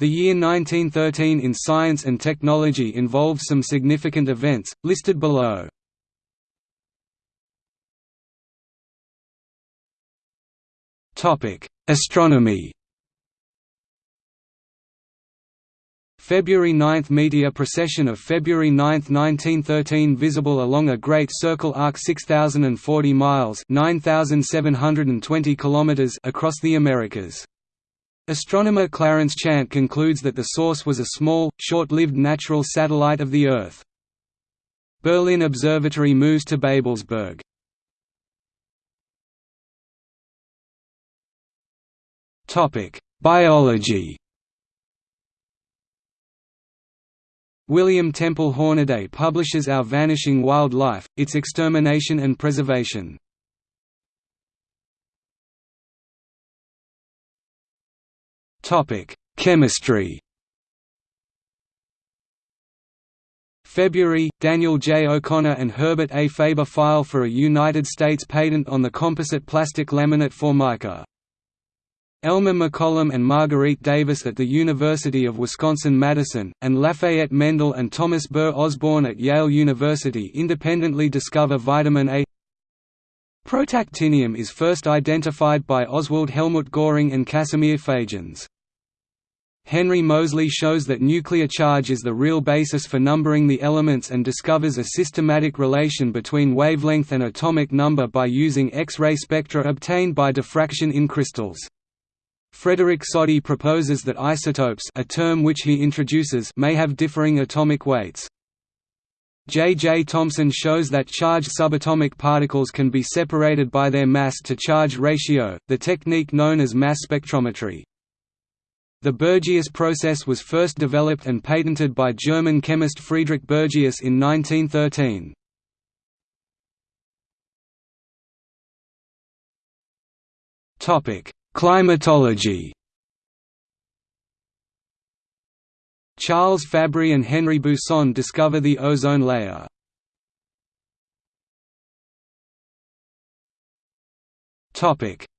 The year 1913 in science and technology involved some significant events, listed below. Astronomy February 9 Meteor procession of February 9, 1913 visible along a great circle arc 6040 miles 9720 kilometers across the Americas. Astronomer Clarence Chant concludes that the source was a small, short-lived natural satellite of the Earth. Berlin Observatory moves to Babelsberg. Biology William Temple Hornaday publishes Our Vanishing Wild Life, Its Extermination and Preservation. Chemistry February, Daniel J. O'Connor and Herbert A. Faber file for a United States patent on the composite plastic laminate Formica. Elmer McCollum and Marguerite Davis at the University of Wisconsin-Madison, and Lafayette Mendel and Thomas Burr Osborne at Yale University independently discover vitamin A Protactinium is first identified by Oswald Helmut Göhring and Casimir Fajans. Henry Moseley shows that nuclear charge is the real basis for numbering the elements and discovers a systematic relation between wavelength and atomic number by using X-ray spectra obtained by diffraction in crystals. Frederick Soddy proposes that isotopes a term which he introduces may have differing atomic weights. J. J. Thomson shows that charged subatomic particles can be separated by their mass-to-charge ratio, the technique known as mass spectrometry. The Bergius process was first developed and patented by German chemist Friedrich Bergius in 1913. Topic: Climatology Charles Fabry and Henri Buisson discover the ozone layer.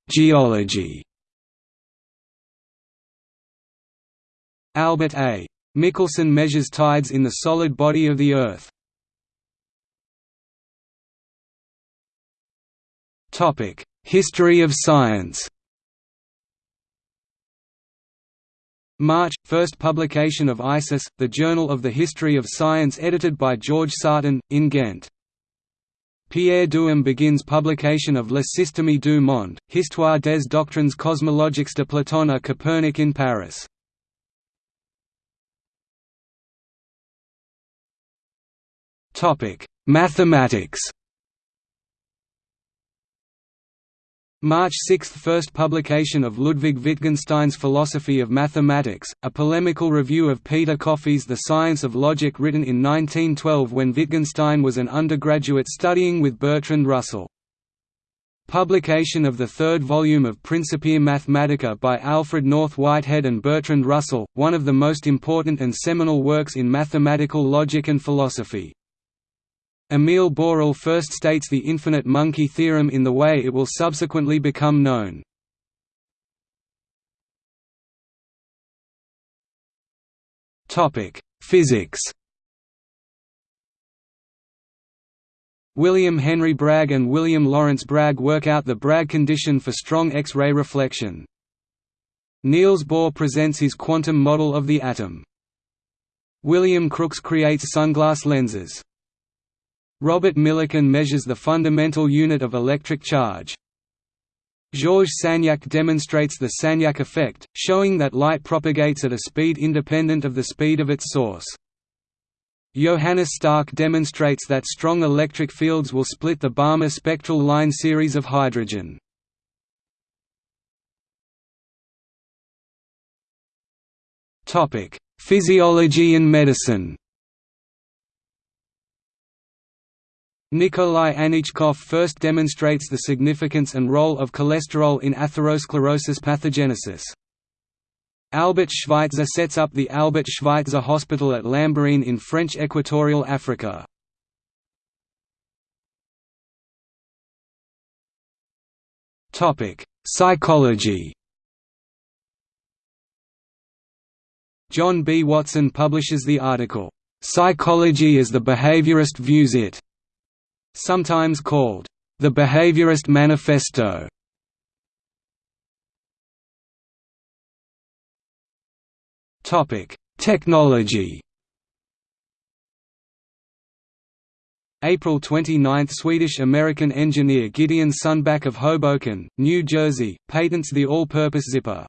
Geology Albert A. Michelson measures tides in the solid body of the Earth. History of science March – First publication of ISIS, the Journal of the History of Science edited by George Sarton, in Ghent. Pierre Duhem begins publication of Le Système du Monde, Histoire des doctrines cosmologiques de Platon à Copernic in Paris. Mathematics March 6 – First publication of Ludwig Wittgenstein's Philosophy of Mathematics, a polemical review of Peter Coffey's The Science of Logic written in 1912 when Wittgenstein was an undergraduate studying with Bertrand Russell. Publication of the third volume of Principia Mathematica by Alfred North Whitehead and Bertrand Russell, one of the most important and seminal works in mathematical logic and philosophy. Emile Borel first states the infinite monkey theorem in the way it will subsequently become known. Physics William Henry Bragg and William Lawrence Bragg work out the Bragg condition for strong X-ray reflection. Niels Bohr presents his quantum model of the atom. William Crookes creates sunglass lenses. Robert Millikan measures the fundamental unit of electric charge. Georges Sagnac demonstrates the Sagnac effect, showing that light propagates at a speed independent of the speed of its source. Johannes Stark demonstrates that strong electric fields will split the Balmer spectral line series of hydrogen. Physiology and medicine Nikolai Anichkov first demonstrates the significance and role of cholesterol in atherosclerosis pathogenesis. Albert Schweitzer sets up the Albert Schweitzer Hospital at Lambaréné in French Equatorial Africa. Psychology John B. Watson publishes the article, "'Psychology as the Behaviorist Views It' sometimes called, "'The Behaviorist Manifesto' Technology April 29 – Swedish-American engineer Gideon Sundback of Hoboken, New Jersey, patents the all-purpose zipper.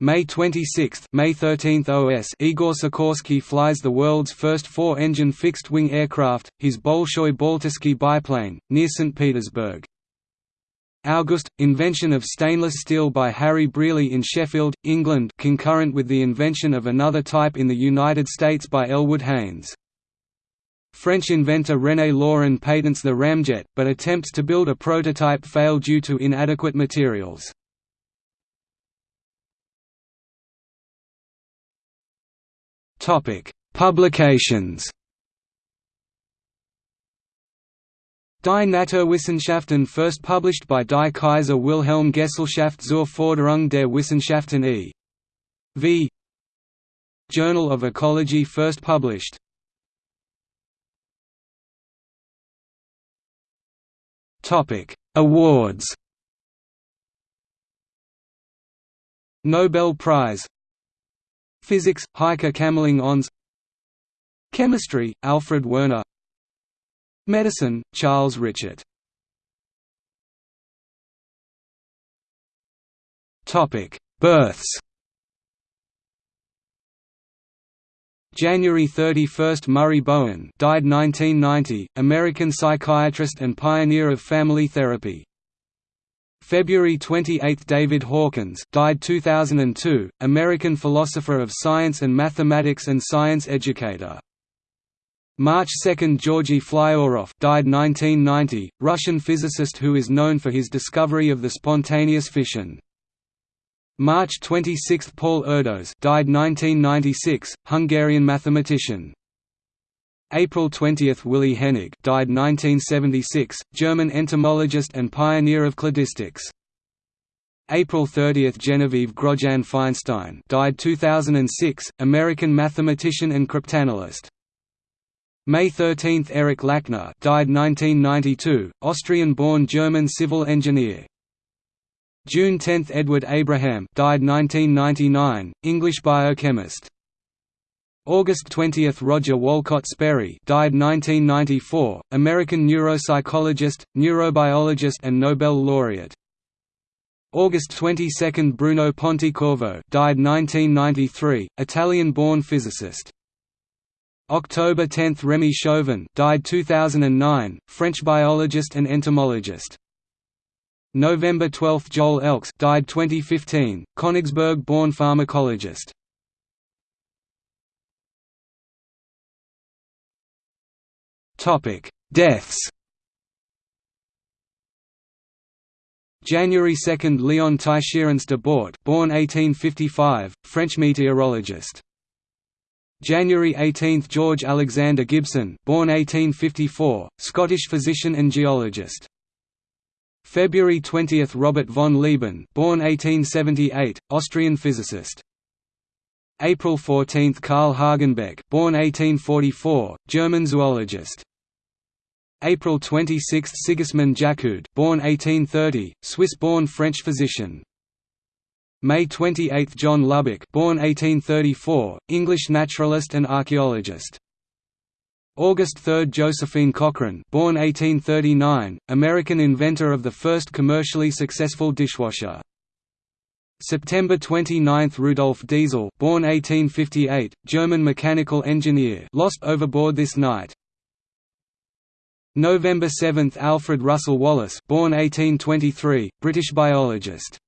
May 26 May 13 OS Igor Sikorsky flies the world's first four-engine fixed-wing aircraft, his Bolshoi Baltiski biplane, near St. Petersburg. August – Invention of stainless steel by Harry Brearley in Sheffield, England concurrent with the invention of another type in the United States by Elwood Haynes. French inventor René Laurent patents the ramjet, but attempts to build a prototype fail due to inadequate materials. Publications. Die Naturwissenschaften first published by Die Kaiser Wilhelm Gesellschaft zur Förderung der Wissenschaften e. v. Journal of Ecology first published. Topic: Awards. Nobel Prize Physics, Heike Kamerlingh Onnes. Chemistry, Alfred Werner. Medicine, Charles Richet Births. January 31 – Murray Bowen died 1990, American psychiatrist and pioneer of family therapy. February 28 – David Hawkins died 2002, American philosopher of science and mathematics and science educator. March 2 – Georgy Flyorov died 1990, Russian physicist who is known for his discovery of the spontaneous fission. March 26 – Paul Erdos died 1996, Hungarian mathematician. April 20 – Willi Hennig died 1976, German entomologist and pioneer of cladistics. April 30 – Genevieve Grotjan Feinstein died 2006, American mathematician and cryptanalyst. May 13 – Erich Lackner died 1992, Austrian-born German civil engineer. June 10 – Edward Abraham died 1999, English biochemist. August 20 – Roger Wolcott Sperry died 1994, American neuropsychologist, neurobiologist and Nobel laureate. August 22 – Bruno Pontecorvo died 1993, Italian-born physicist. October 10 – Remy Chauvin died 2009, French biologist and entomologist. November 12 – Joel Elkes died 2015, Königsberg-born pharmacologist. Deaths January 2 – Leon Teisserenc de Bort born 1855, French meteorologist. January 18 – George Alexander Gibson born 1854, Scottish physician and geologist. February 20 – Robert von Lieben born 1878, Austrian physicist. April 14 – Karl Hagenbeck born 1844, German zoologist. April 26 – Sigismund Jaccoud born 1830, Swiss-born French physician. May 28 – John Lubbock born 1834, English naturalist and archaeologist. August 3 – Josephine Cochrane born 1839, American inventor of the first commercially successful dishwasher. September 29 – Rudolf Diesel born 1858, German mechanical engineer lost overboard this night. November 7 – Alfred Russel Wallace born 1823, British biologist